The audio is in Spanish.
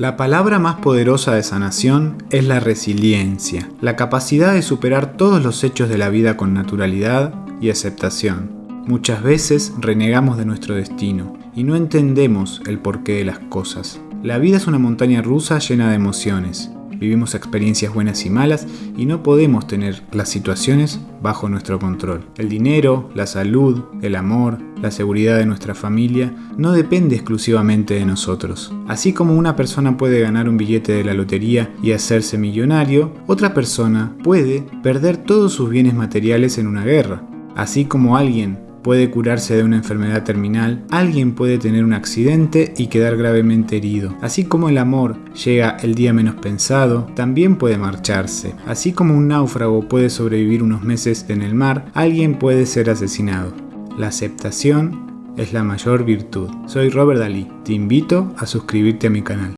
La palabra más poderosa de sanación es la resiliencia, la capacidad de superar todos los hechos de la vida con naturalidad y aceptación. Muchas veces renegamos de nuestro destino y no entendemos el porqué de las cosas. La vida es una montaña rusa llena de emociones vivimos experiencias buenas y malas y no podemos tener las situaciones bajo nuestro control. El dinero, la salud, el amor, la seguridad de nuestra familia no depende exclusivamente de nosotros. Así como una persona puede ganar un billete de la lotería y hacerse millonario, otra persona puede perder todos sus bienes materiales en una guerra. Así como alguien puede curarse de una enfermedad terminal, alguien puede tener un accidente y quedar gravemente herido. Así como el amor llega el día menos pensado, también puede marcharse. Así como un náufrago puede sobrevivir unos meses en el mar, alguien puede ser asesinado. La aceptación es la mayor virtud. Soy Robert Dalí. Te invito a suscribirte a mi canal.